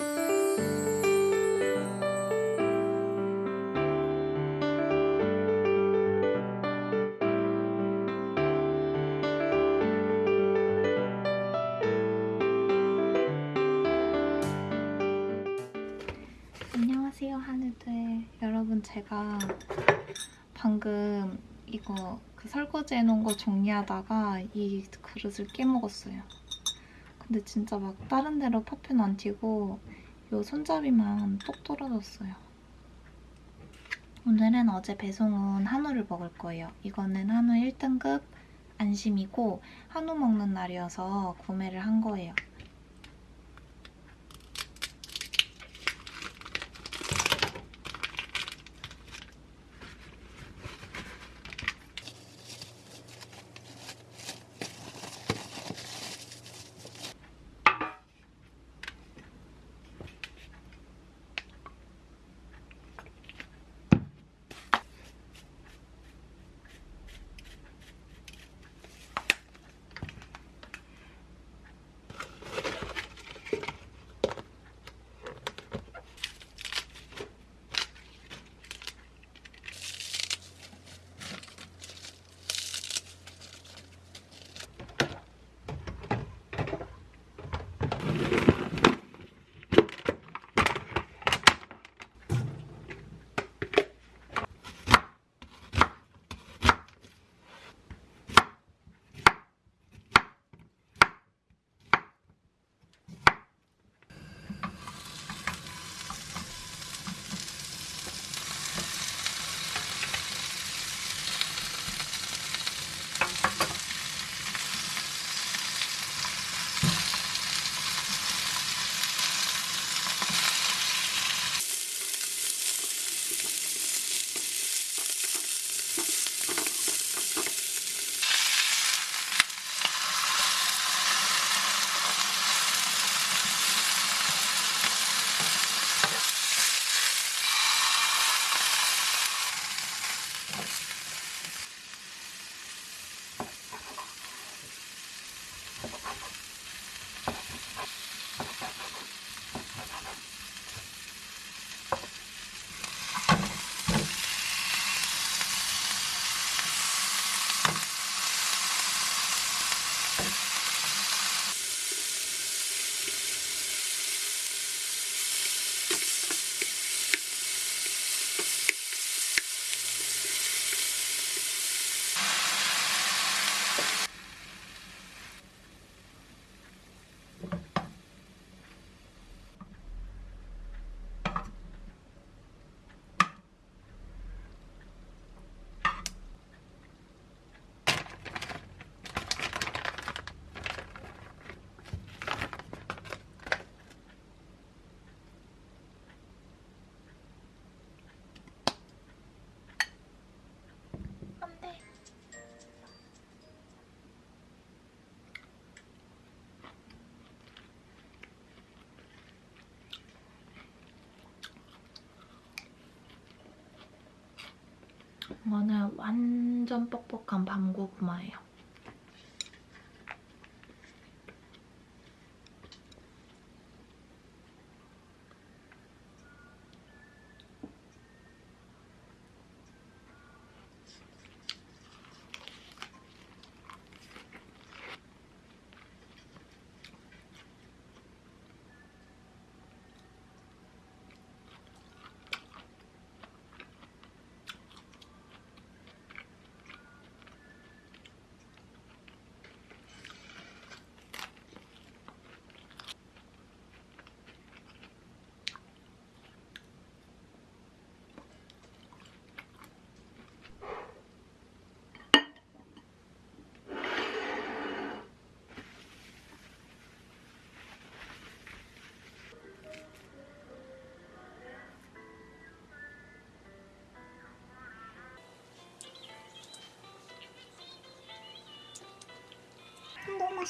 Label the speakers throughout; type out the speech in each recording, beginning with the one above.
Speaker 1: 안녕하세요 하늘들. 여러분 제가 방금 이거 그 설거지 해놓은 거 정리하다가 이 그릇을 깨먹었어요. 근데 진짜 막 다른 데로 파편 안 튀고 이 손잡이만 똑 떨어졌어요. 오늘은 어제 배송 온 한우를 먹을 거예요. 이거는 한우 1등급 안심이고 한우 먹는 날이어서 구매를 한 거예요 이거는 완전 뻑뻑한 밤고구마예요.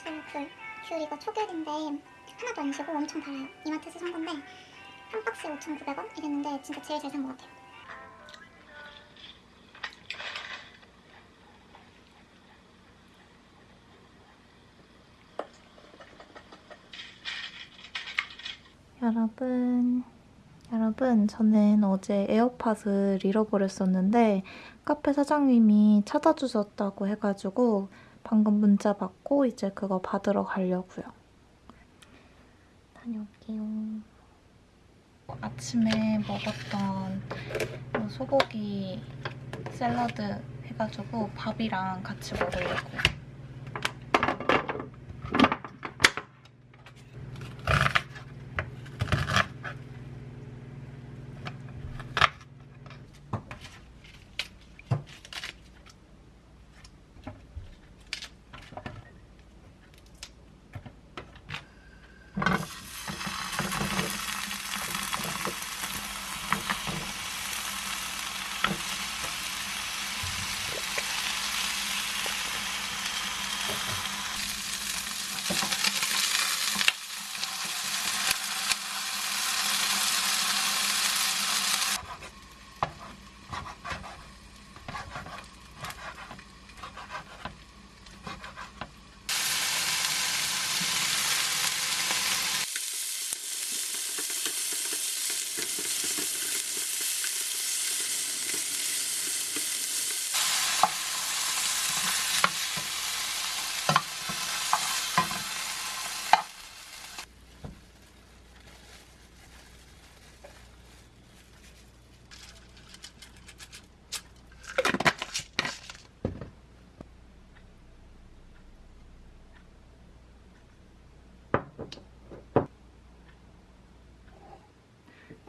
Speaker 2: 음, 너무 맛있어요 귤. 귤 이거 초귤인데 하나도 안 시고 엄청 달아요. 이마트에서 산 건데 한 박스에 5,900원 이랬는데 진짜 제일 잘 산 것 같아요.
Speaker 1: 여러분, 여러분, 저는 어제 에어팟을 잃어버렸었는데 카페 사장님이 찾아주셨다고 해가지고 방금 문자 받고 이제 그거 받으러 가려고요. 다녀올게요. 아침에 먹었던 그 소고기 샐러드 해가지고 밥이랑 같이 먹으려고.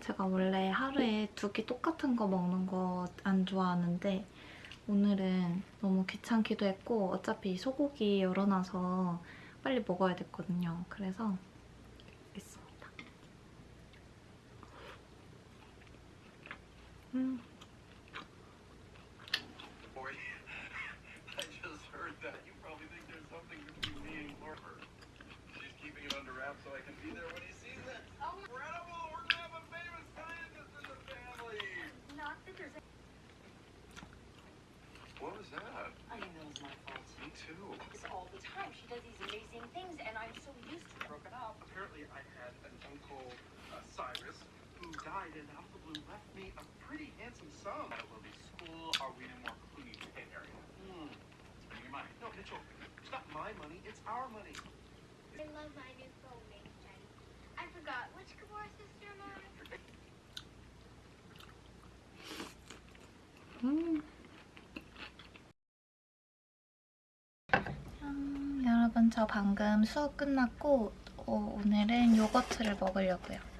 Speaker 1: 제가 원래 하루에 두 끼 똑같은 거 먹는 거 안 좋아하는데 오늘은 너무 귀찮기도 했고 어차피 소고기 열어놔서 빨리 먹어야 됐거든요. 그래서 있습니다. 음,
Speaker 3: out of the blue left me a pretty handsome sum. At a Lily School, are we in a more Clooney Pit area? Hmm. Spending your money. No, Mitchell, it's not my money. It's our money.
Speaker 4: I love my new phone Jenny. I forgot which Kabor sister am I?
Speaker 1: 음. 음, 여러분 저 방금 수업 끝났고 어, 오늘은 요거트를 먹으려고요.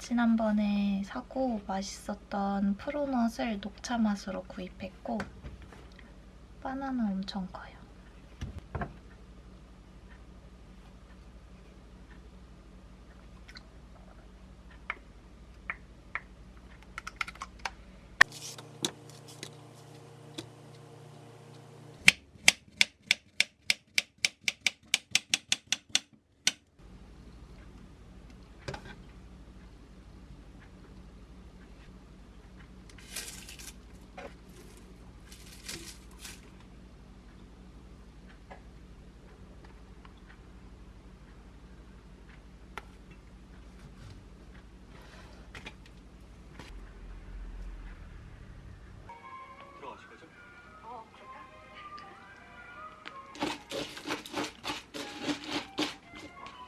Speaker 1: 지난번에 사고 맛있었던 프로넛을 녹차 맛으로 구입했고 바나나 엄청 커요.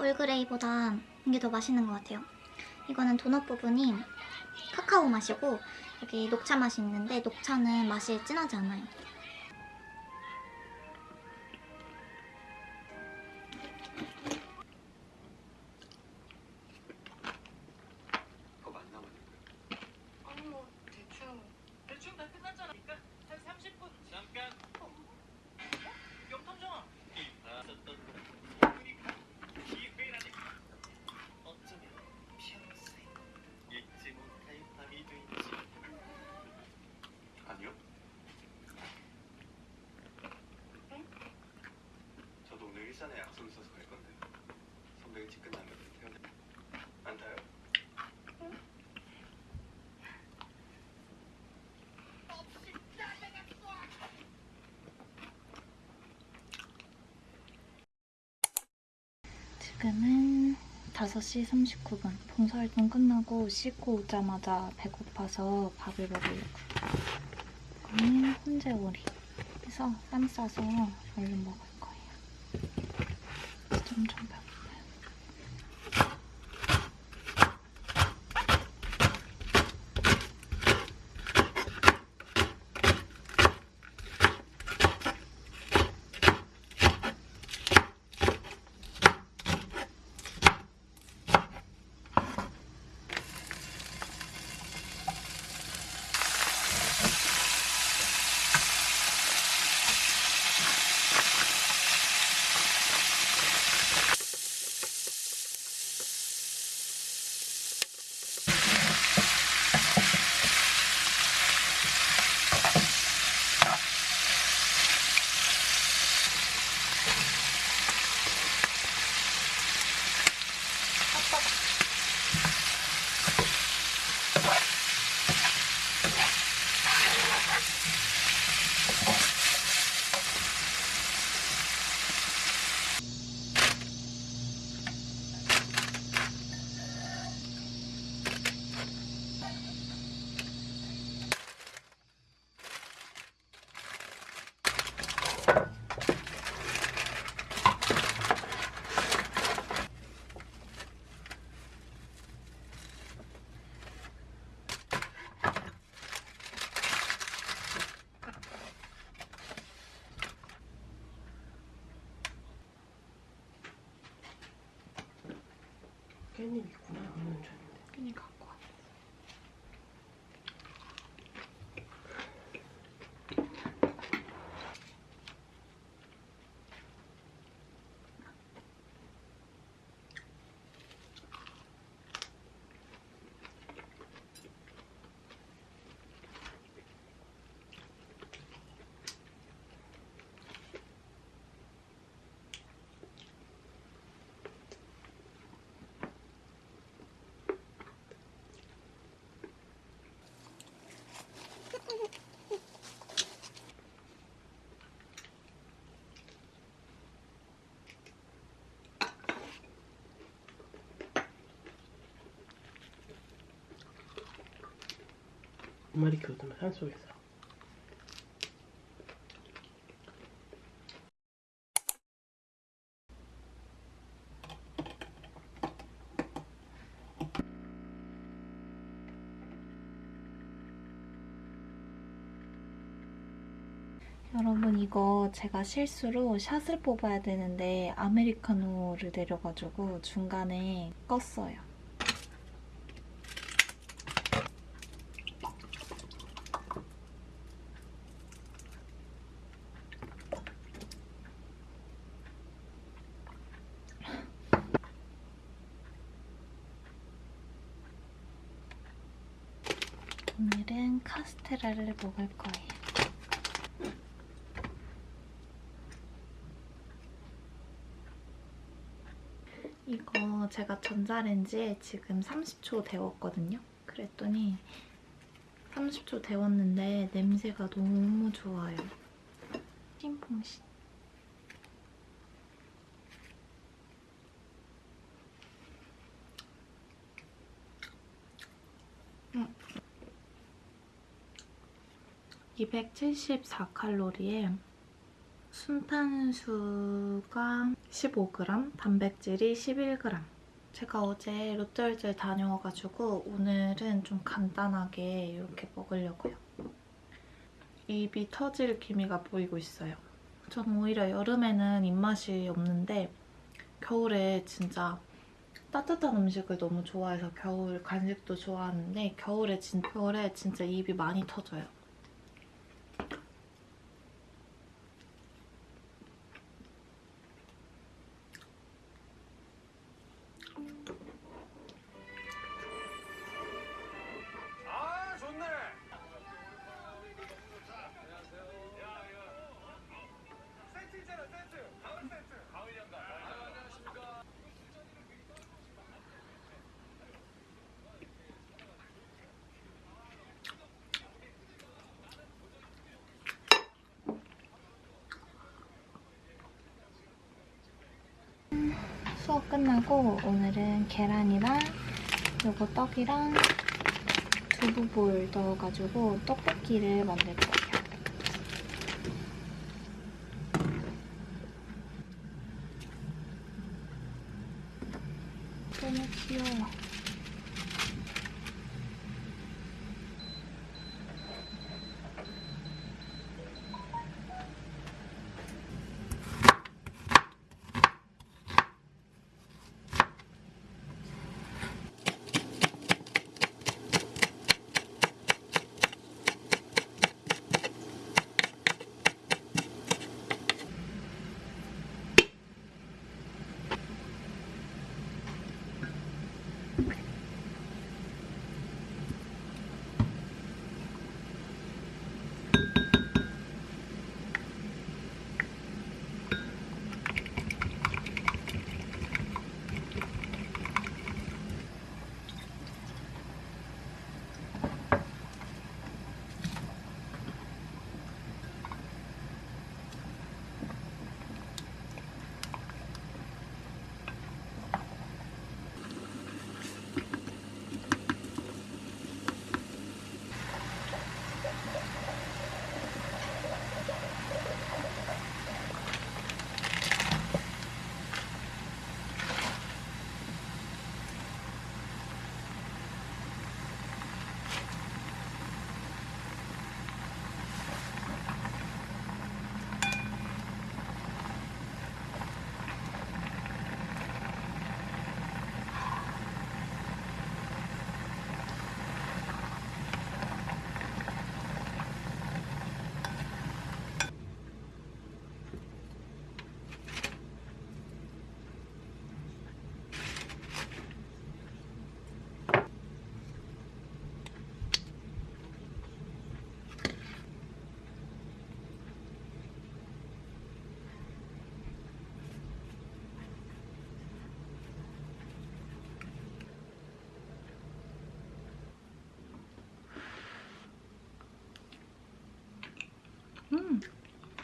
Speaker 2: 올그레이보다 이게 더 맛있는 것 같아요. 이거는 도넛 부분이 카카오 맛이고 여기 녹차 맛이 있는데 녹차는 맛이 진하지 않아요.
Speaker 3: 일산에 약속 있어서 갈 건데 선배 일찍 끝나면 태어나. 안 타요?
Speaker 1: 지금은 5시 39분. 봉사활동 끝나고 씻고 오자마자 배고파서 밥을 먹으려고요. 이거는 훈제 오리. 그래서 쌈 싸서 얼른 먹을 거예요. 좀좀 배고 파요.
Speaker 5: 깻 두 마리 키우더만 산속에서.
Speaker 1: 여러분 이거 제가 실수로 샷을 뽑아야 되는데 아메리카노를 내려가지고 중간에 껐어요. 오늘은 카스테라를 먹을 거예요. 이거 제가 전자레인지에 지금 30초 데웠거든요. 그랬더니 30초 데웠는데 냄새가 너무 좋아요. 싱퐁신. 274칼로리에 순탄수가 15g, 단백질이 11g. 제가 어제 롯데월드 다녀와가지고 오늘은 좀 간단하게 이렇게 먹으려고요. 입이 터질 기미가 보이고 있어요. 저는 오히려 여름에는 입맛이 없는데 겨울에 진짜 따뜻한 음식을 너무 좋아해서 겨울 간식도 좋아하는데 겨울에, 진, 겨울에 진짜 입이 많이 터져요. 끝나고 오늘은 계란이랑 요거 떡이랑 두부 볼 넣어가지고 떡볶이를 만들 거예요.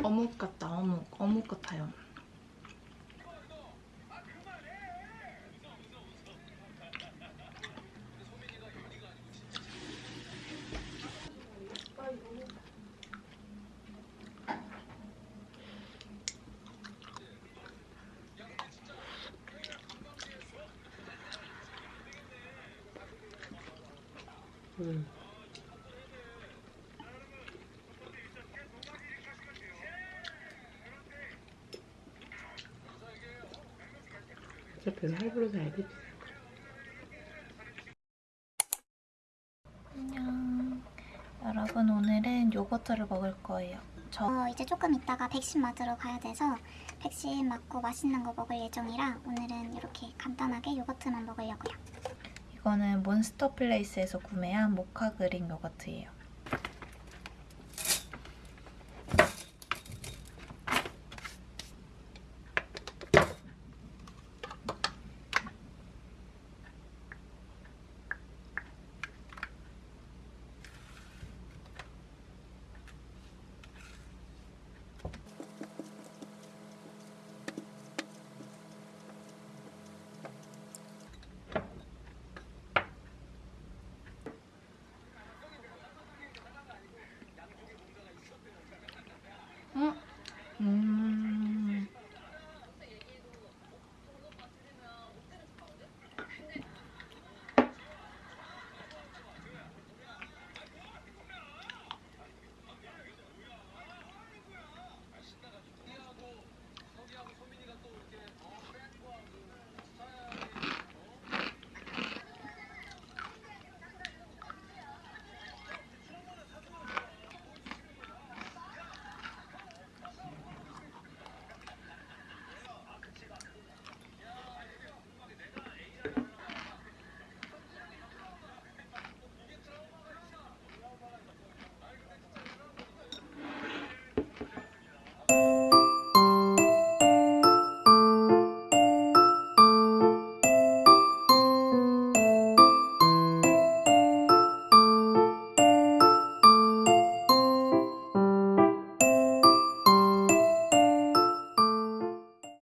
Speaker 1: 어묵 같다, 어묵. 어묵 같아요.
Speaker 5: 음. 어차피 할부로 사야지.
Speaker 1: 안녕. 여러분, 오늘은 요거트를 먹을 거예요. 저
Speaker 2: 어, 이제 조금 있다가 백신 맞으러 가야 돼서 백신 맞고 맛있는 거 먹을 예정이라 오늘은 이렇게 간단하게 요거트만 먹으려고요.
Speaker 1: 이거는 몬스터 플레이스에서 구매한 모카 그릭 요거트예요.